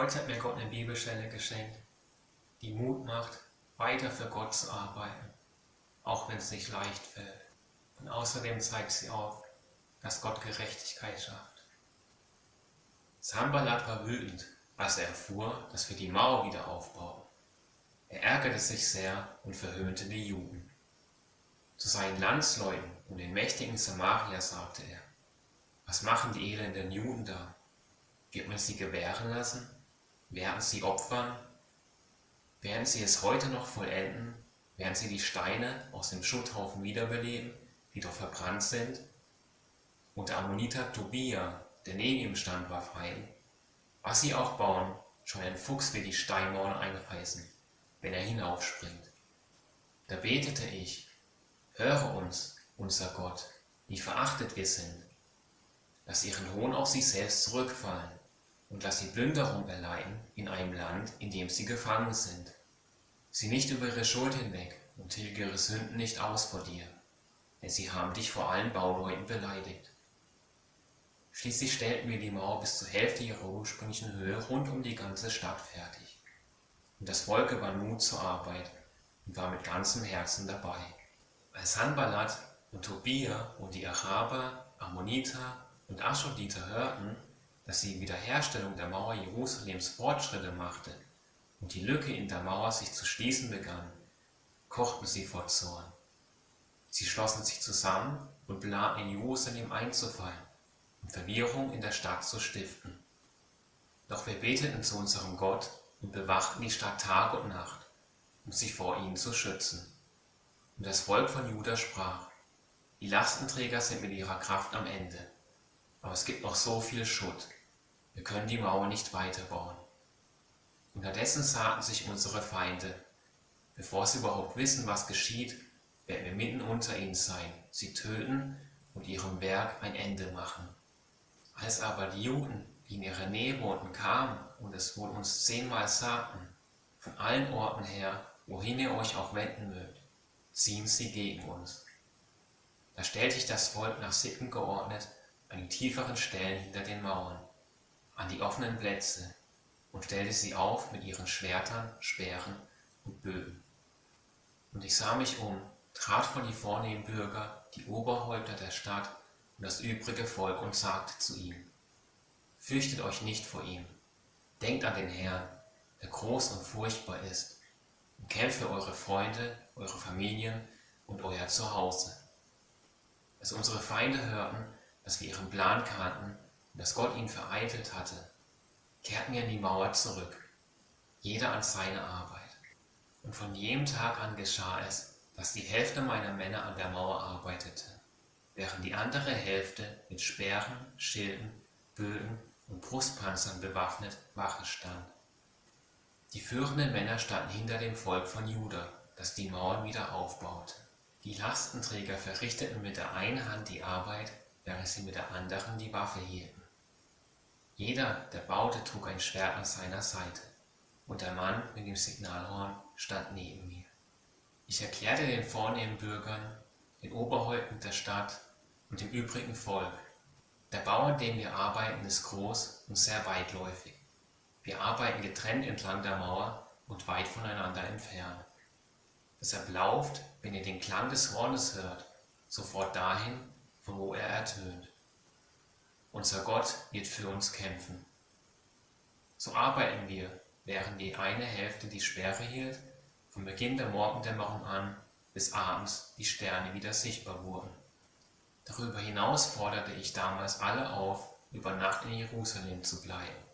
Heute hat mir Gott eine Bibelstelle geschenkt, die Mut macht, weiter für Gott zu arbeiten, auch wenn es nicht leicht fällt. Und außerdem zeigt sie auf, dass Gott Gerechtigkeit schafft. Sambalat war wütend, als er erfuhr, dass wir die Mauer wieder aufbauen. Er ärgerte sich sehr und verhöhnte die Juden. Zu seinen Landsleuten und den mächtigen Samaria sagte er, was machen die elenden Juden da? Wird man sie gewähren lassen? Werden sie opfern? Werden sie es heute noch vollenden? Werden sie die Steine aus dem Schutthaufen wiederbeleben, die doch verbrannt sind? Und der Ammoniter Tobia, der neben ihm stand, warf ein, was sie auch bauen, schon ein Fuchs wird die Steinmauern einreißen, wenn er hinaufspringt. Da betete ich, Höre uns, unser Gott, wie verachtet wir sind. Lass ihren Hohn auf sich selbst zurückfallen und lass sie Plünderung erleiden in einem Land, in dem sie gefangen sind. Sieh nicht über ihre Schuld hinweg und tilge ihre Sünden nicht aus vor dir, denn sie haben dich vor allen Bauleuten beleidigt. Schließlich stellten wir die Mauer bis zur Hälfte ihrer ursprünglichen Höhe rund um die ganze Stadt fertig. Und das Volk gewann Mut zur Arbeit und war mit ganzem Herzen dabei. Als Sanballat und Tobia und die Araber, Ammoniter und Aschoditer hörten, dass die Wiederherstellung der Mauer Jerusalems Fortschritte machte und die Lücke in der Mauer sich zu schließen begann, kochten sie vor Zorn. Sie schlossen sich zusammen und planten in Jerusalem einzufallen und Verwirrung in der Stadt zu stiften. Doch wir beteten zu unserem Gott und bewachten die Stadt Tag und Nacht, um sie vor ihnen zu schützen. Und das Volk von Juda sprach, die Lastenträger sind mit ihrer Kraft am Ende, aber es gibt noch so viel Schutt, wir können die Mauer nicht weiterbauen. Unterdessen sagten sich unsere Feinde, bevor sie überhaupt wissen, was geschieht, werden wir mitten unter ihnen sein, sie töten und ihrem Werk ein Ende machen. Als aber die Juden, die in ihrer Nähe wohnten, kamen und es wohl uns zehnmal sagten, von allen Orten her, wohin ihr euch auch wenden mögt, ziehen sie gegen uns. Da stellte ich das Volk nach Sitten geordnet an die tieferen Stellen hinter den Mauern, an die offenen Plätze und stellte sie auf mit ihren Schwertern, Speeren und Bögen. Und ich sah mich um, trat vor die vornehmen Bürger, die Oberhäupter der Stadt und das übrige Volk und sagte zu ihm, Fürchtet euch nicht vor ihm, denkt an den Herrn, der groß und furchtbar ist, und kämpft für eure Freunde eure Familien und euer Zuhause. Als unsere Feinde hörten, dass wir ihren Plan kannten dass Gott ihn vereitelt hatte, kehrten wir in die Mauer zurück, jeder an seine Arbeit. Und von jenem Tag an geschah es, dass die Hälfte meiner Männer an der Mauer arbeitete, während die andere Hälfte mit Speeren, Schilden, Bögen und Brustpanzern bewaffnet Wache stand. Die führenden Männer standen hinter dem Volk von Juda das die Mauern wieder aufbaute. Die Lastenträger verrichteten mit der einen Hand die Arbeit, während sie mit der anderen die Waffe hielten. Jeder, der baute, trug ein Schwert an seiner Seite, und der Mann mit dem Signalhorn stand neben mir. Ich erklärte den vornehmen Bürgern, den Oberhäupten der Stadt und dem übrigen Volk, der Bau, an dem wir arbeiten, ist groß und sehr weitläufig. Wir arbeiten getrennt entlang der Mauer und weit voneinander entfernt. Deshalb lauft, wenn ihr den Klang des Hornes hört, sofort dahin, von wo er ertönt. Unser Gott wird für uns kämpfen. So arbeiten wir, während die eine Hälfte die Sperre hielt, von Beginn der Morgendämmerung an bis abends die Sterne wieder sichtbar wurden. Darüber hinaus forderte ich damals alle auf, über Nacht in Jerusalem zu bleiben.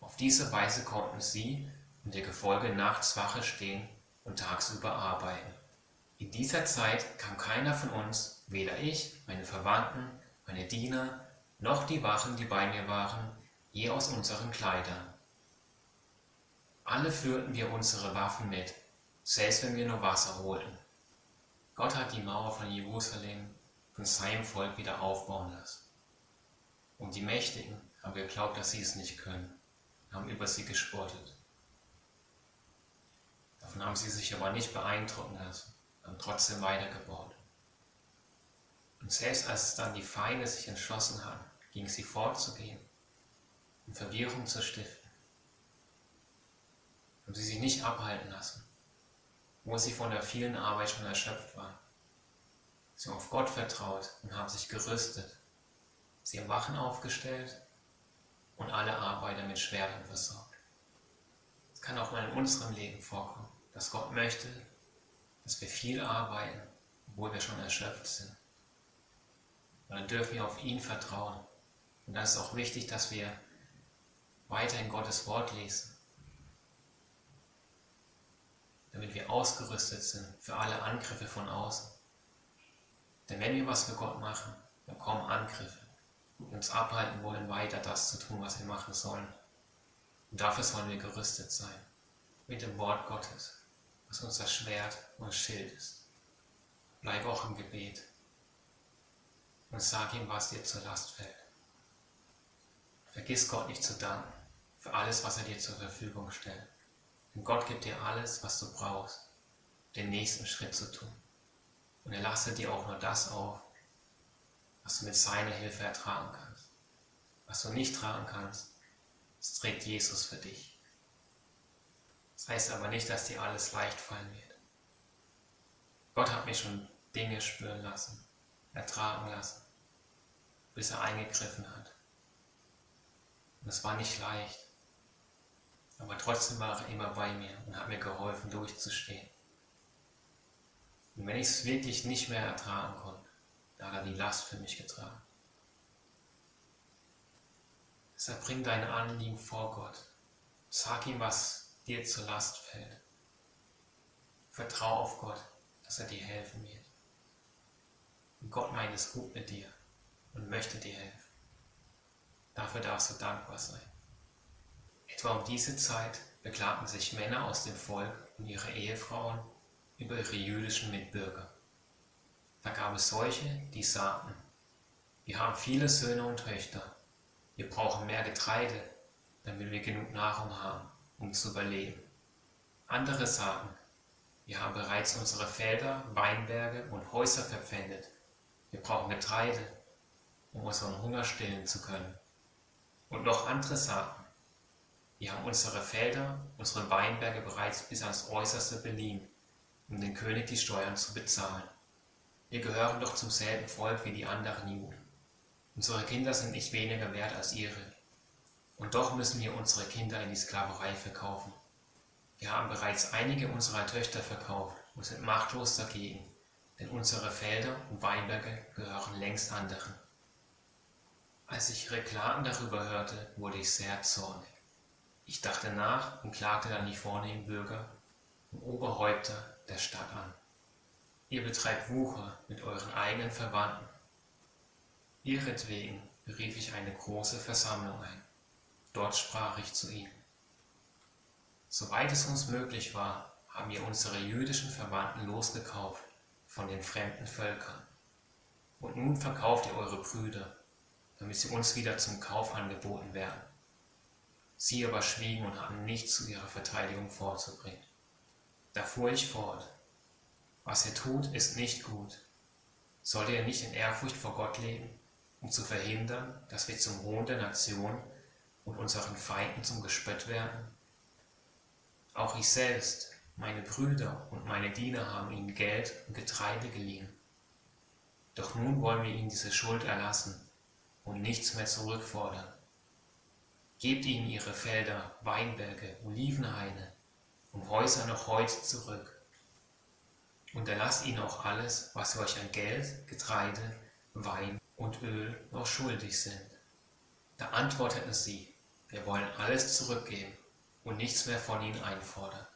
Auf diese Weise konnten sie und ihr Gefolge nachts Wache stehen und tagsüber arbeiten. In dieser Zeit kam keiner von uns, weder ich, meine Verwandten, meine Diener, noch die Wachen, die bei mir waren, je aus unseren Kleidern. Alle führten wir unsere Waffen mit, selbst wenn wir nur Wasser holten. Gott hat die Mauer von Jerusalem von seinem Volk wieder aufbauen lassen. Und die Mächtigen haben geglaubt, dass sie es nicht können, haben über sie gespottet. Davon haben sie sich aber nicht beeindrucken lassen, haben trotzdem weitergebaut. Und selbst als dann die Feinde sich entschlossen hatten, gegen sie vorzugehen und Verwirrung zu stiften, haben sie sich nicht abhalten lassen, wo sie von der vielen Arbeit schon erschöpft waren. Sie haben auf Gott vertraut und haben sich gerüstet. Sie haben Wachen aufgestellt und alle Arbeiter mit Schwertern versorgt. Es kann auch mal in unserem Leben vorkommen, dass Gott möchte, dass wir viel arbeiten, obwohl wir schon erschöpft sind. Und dann dürfen wir auf ihn vertrauen. Und dann ist auch wichtig, dass wir weiterhin Gottes Wort lesen, damit wir ausgerüstet sind für alle Angriffe von außen. Denn wenn wir was für Gott machen, dann kommen Angriffe, die uns abhalten wollen, weiter das zu tun, was wir machen sollen. Und dafür sollen wir gerüstet sein, mit dem Wort Gottes, was unser Schwert und Schild ist. Bleib auch im Gebet und sag ihm, was dir zur Last fällt. Vergiss Gott nicht zu danken für alles, was er dir zur Verfügung stellt. Denn Gott gibt dir alles, was du brauchst, den nächsten Schritt zu tun. Und er lasse dir auch nur das auf, was du mit seiner Hilfe ertragen kannst. Was du nicht tragen kannst, das trägt Jesus für dich. Das heißt aber nicht, dass dir alles leicht fallen wird. Gott hat mich schon Dinge spüren lassen, ertragen lassen, bis er eingegriffen hat. Und es war nicht leicht. Aber trotzdem war er immer bei mir und hat mir geholfen, durchzustehen. Und wenn ich es wirklich nicht mehr ertragen konnte, da hat er die Last für mich getragen. Deshalb bring deine Anliegen vor Gott. Sag ihm, was dir zur Last fällt. Vertrau auf Gott, dass er dir helfen wird. Und Gott meint es gut mit dir und möchte dir helfen. Dafür darfst du dankbar sein. Etwa um diese Zeit beklagten sich Männer aus dem Volk und ihre Ehefrauen über ihre jüdischen Mitbürger. Da gab es solche, die sagten, wir haben viele Söhne und Töchter, wir brauchen mehr Getreide, damit wir genug Nahrung haben, um zu überleben. Andere sagten, wir haben bereits unsere Felder, Weinberge und Häuser verpfändet, wir brauchen Getreide, um unseren Hunger stillen zu können. Und noch andere sagten, wir haben unsere Felder, unsere Weinberge bereits bis ans Äußerste beliehen um den König die Steuern zu bezahlen. Wir gehören doch zum selben Volk wie die anderen Juden. Unsere Kinder sind nicht weniger wert als ihre. Und doch müssen wir unsere Kinder in die Sklaverei verkaufen. Wir haben bereits einige unserer Töchter verkauft und sind machtlos dagegen, denn unsere Felder und Weinberge gehören längst anderen. Als ich ihre darüber hörte, wurde ich sehr zornig. Ich dachte nach und klagte dann die vornehmen Bürger und Oberhäupter der Stadt an. Ihr betreibt Wucher mit euren eigenen Verwandten. Ihretwegen berief ich eine große Versammlung ein. Dort sprach ich zu ihnen. Soweit es uns möglich war, haben wir unsere jüdischen Verwandten losgekauft von den fremden Völkern. Und nun verkauft ihr eure Brüder, damit sie uns wieder zum Kauf angeboten werden. Sie aber schwiegen und hatten nichts zu ihrer Verteidigung vorzubringen. Da fuhr ich fort. Was ihr tut, ist nicht gut. Sollt ihr nicht in Ehrfurcht vor Gott leben, um zu verhindern, dass wir zum Hohn der Nation und unseren Feinden zum Gespött werden? Auch ich selbst, meine Brüder und meine Diener haben ihnen Geld und Getreide geliehen. Doch nun wollen wir ihnen diese Schuld erlassen und nichts mehr zurückfordern. Gebt ihnen ihre Felder, Weinberge, Olivenhaine und Häuser noch heute zurück. Und erlasst ihnen auch alles, was sie euch an Geld, Getreide, Wein und Öl noch schuldig sind. Da antworteten sie, wir wollen alles zurückgeben und nichts mehr von ihnen einfordern.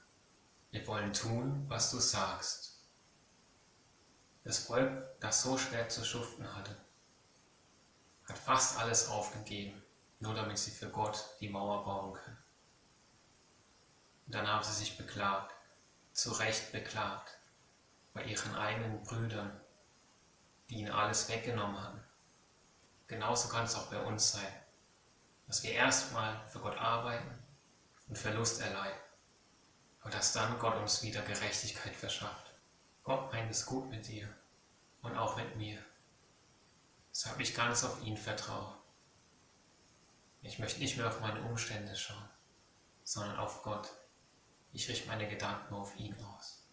Wir wollen tun, was du sagst. Das Volk, das so schwer zu schuften hatte, hat fast alles aufgegeben, nur damit sie für Gott die Mauer bauen können. Und dann haben sie sich beklagt, zu Recht beklagt, bei ihren eigenen Brüdern, die ihnen alles weggenommen haben. Genauso kann es auch bei uns sein, dass wir erstmal für Gott arbeiten und Verlust erleiden, aber dass dann Gott uns wieder Gerechtigkeit verschafft. Gott meint es gut mit dir und auch mit mir. Deshalb ich ganz auf ihn vertraue. Ich möchte nicht mehr auf meine Umstände schauen, sondern auf Gott Ich richte meine Gedanken auf ihn aus.